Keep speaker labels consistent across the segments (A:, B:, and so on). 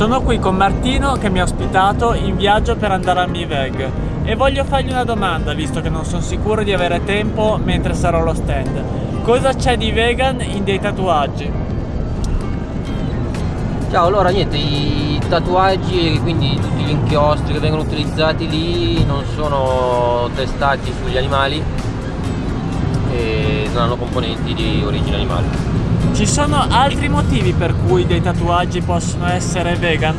A: Sono qui con Martino che mi ha ospitato in viaggio per andare al MiVeg e voglio fargli una domanda visto che non sono sicuro di avere tempo mentre sarò allo stand. Cosa c'è di vegan in dei tatuaggi?
B: Ciao, allora niente, i tatuaggi e quindi tutti gli inchiostri che vengono utilizzati lì non sono testati sugli animali e non hanno componenti di origine animale.
A: Ci sono altri motivi per cui dei tatuaggi possono essere vegan?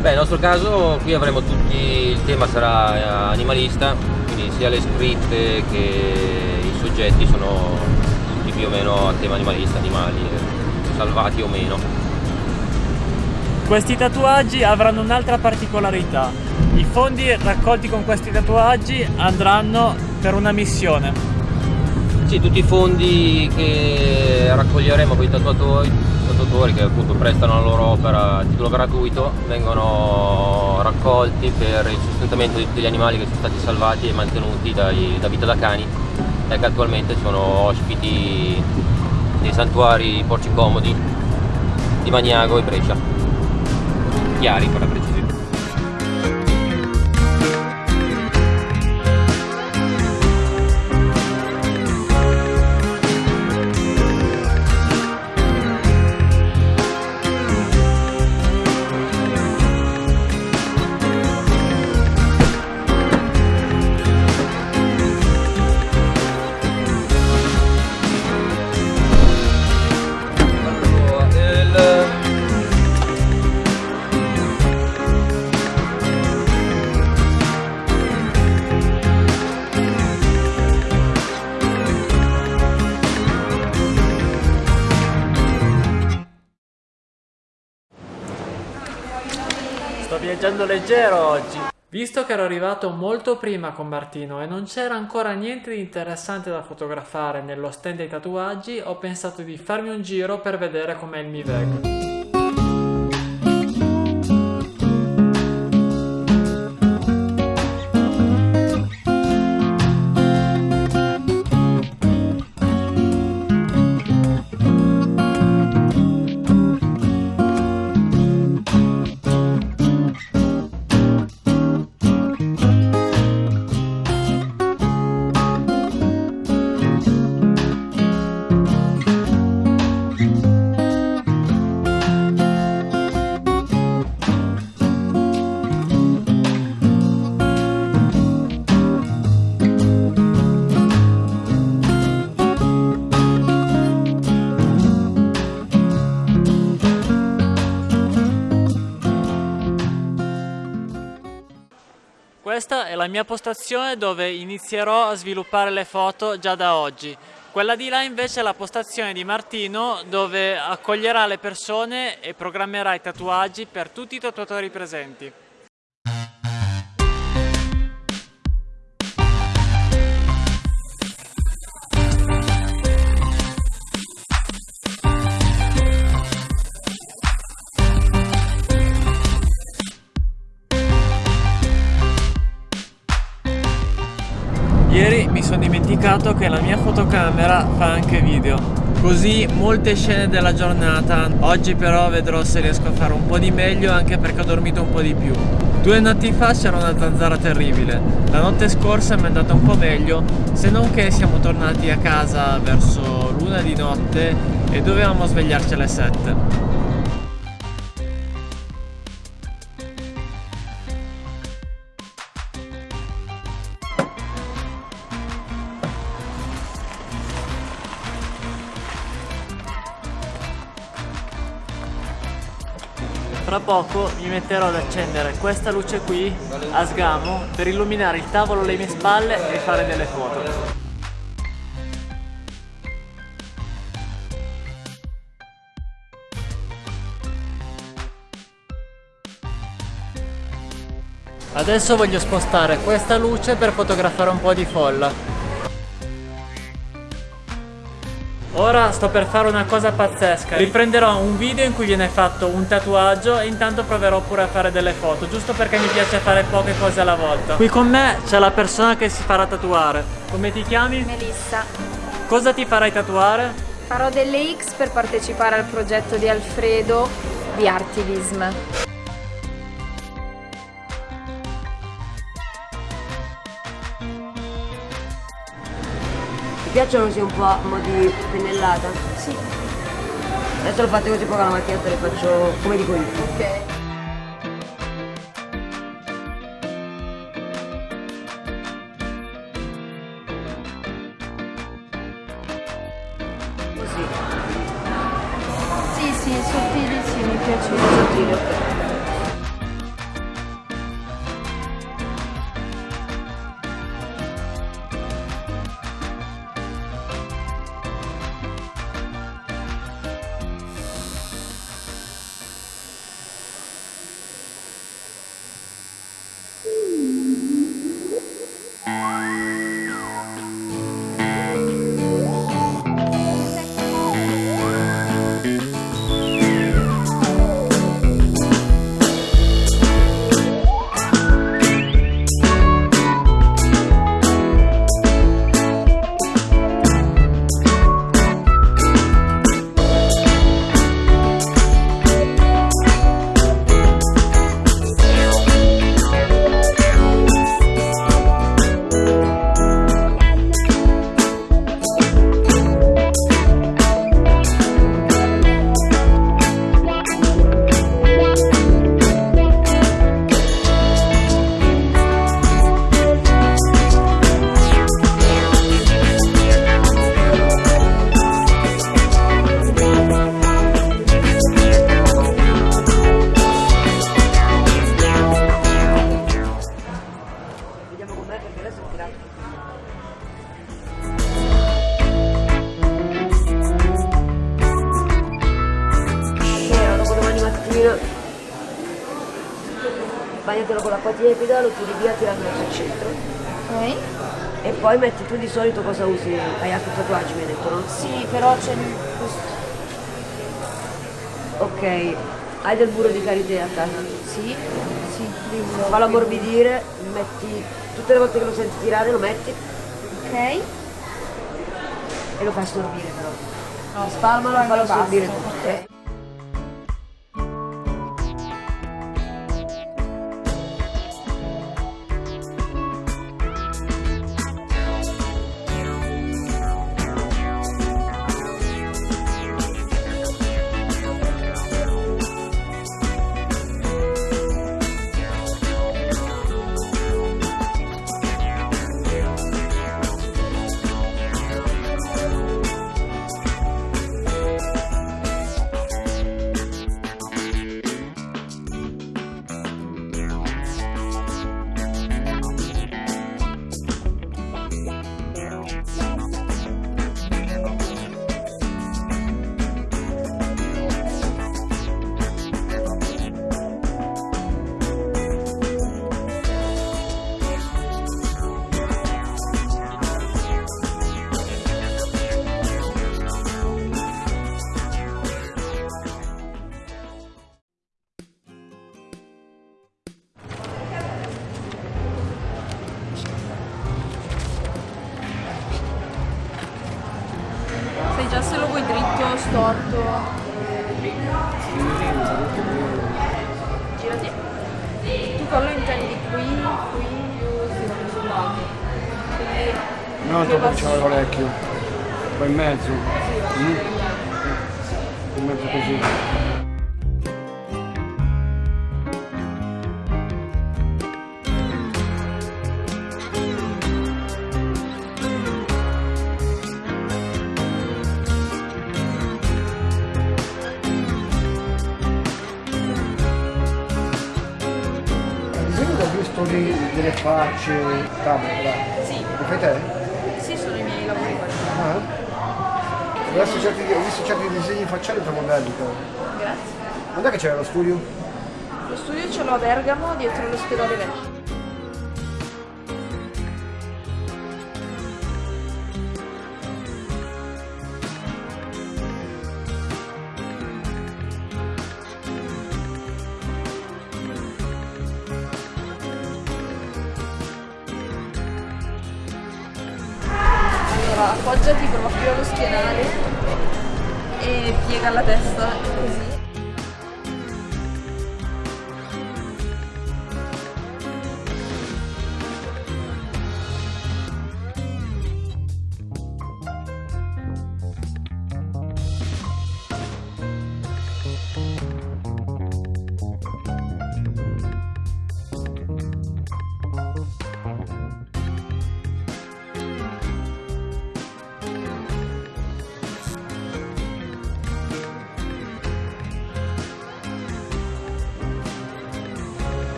B: Beh, nel nostro caso qui avremo tutti, il tema sarà eh, animalista, quindi sia le scritte che i soggetti sono tutti più o meno a tema animalista, animali, eh, salvati o meno.
A: Questi tatuaggi avranno un'altra particolarità. I fondi raccolti con questi tatuaggi andranno per una missione.
B: Sì, tutti i fondi che raccoglieremo con i tatuatori, tatuatori che appunto prestano la loro opera a titolo gratuito vengono raccolti per il sostentamento di tutti gli animali che sono stati salvati e mantenuti dai, da vita da cani e che attualmente sono ospiti nei santuari Porci Comodi di Magnago e Brescia. Chiari per la precisione.
A: Viaggiando leggero oggi. Visto che ero arrivato molto prima con Martino e non c'era ancora niente di interessante da fotografare nello stand dei tatuaggi, ho pensato di farmi un giro per vedere com'è il MiVeg. La mia postazione dove inizierò a sviluppare le foto già da oggi. Quella di là invece è la postazione di Martino dove accoglierà le persone e programmerà i tatuaggi per tutti i tatuatori presenti. Dimenticato che la mia fotocamera fa anche video. Così molte scene della giornata Oggi però vedrò se riesco a fare un po' di meglio anche perché ho dormito un po' di più. Due notti fa c'era una zanzara terribile. La notte scorsa mi è andata un po' meglio Se non che siamo tornati a casa verso l'una di notte E dovevamo svegliarci alle 7 Fra poco mi metterò ad accendere questa luce qui a sgamo per illuminare il tavolo alle mie spalle e fare delle foto. Adesso voglio spostare questa luce per fotografare un po' di folla. Ora sto per fare una cosa pazzesca Riprenderò un video in cui viene fatto un tatuaggio E intanto proverò pure a fare delle foto Giusto perché mi piace fare poche cose alla volta Qui con me c'è la persona che si farà tatuare Come ti chiami?
C: Melissa.
A: Cosa ti farai tatuare?
C: Farò delle X per partecipare al progetto di Alfredo di Artivism.
D: Piacciono così un po' a mo' di pennellata?
C: Sì.
D: Adesso lo fate così poi con la macchinetta le faccio come dico io.
C: Ok.
D: Così.
C: Sì, sì, sottili, sì, mi piace.
D: Sottile, ok. Con l'acqua tiepida, lo tiri via tirandolo sul centro
C: Ok.
D: e poi metti tu di solito cosa usi? Hai altri tatuaggi mi hai detto, no?
C: Sì, però c'è questo.
D: Ok, hai del burro di karité a casa?
C: Sì, sì, burro.
D: Fallo ammorbidire, metti tutte le volte che lo senti tirare lo metti
C: Ok.
D: e lo fai assorbire però.
C: No,
D: Spalmalo e fallo assorbire tutto.
C: Vuoi dritto, storto. Girati. Tu quello intendi qui, qui, sì, sul lato.
E: No, dopo c'è l'orecchio. Poi in mezzo. Mm. In mezzo così. Facce, camera.
C: Sì,
E: Lo fai te?
C: sì, sono i miei lavori.
E: Ah. Ho visto certi, ho visto certi disegni facciali però.
C: Grazie.
E: Quando è che c'era lo studio?
C: Lo studio ce l'ho a Bergamo, dietro l'ospedale vecchio. Appoggiati proprio allo schienale e piega la testa così.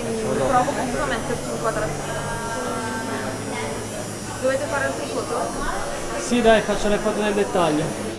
C: Provo comunque a metterci un quadratino. Dovete fare anche foto?
A: Sì dai, faccio le foto del dettaglio.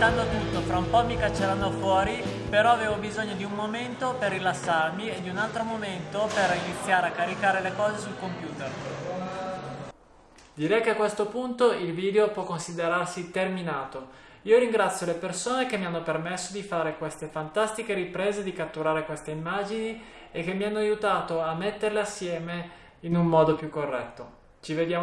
A: Smontando tutto, fra un po' mi cacceranno fuori, però avevo bisogno di un momento per rilassarmi e di un altro momento per iniziare a caricare le cose sul computer. Direi che a questo punto il video può considerarsi terminato. Io ringrazio le persone che mi hanno permesso di fare queste fantastiche riprese, di catturare queste immagini e che mi hanno aiutato a metterle assieme in un modo più corretto. Ci vediamo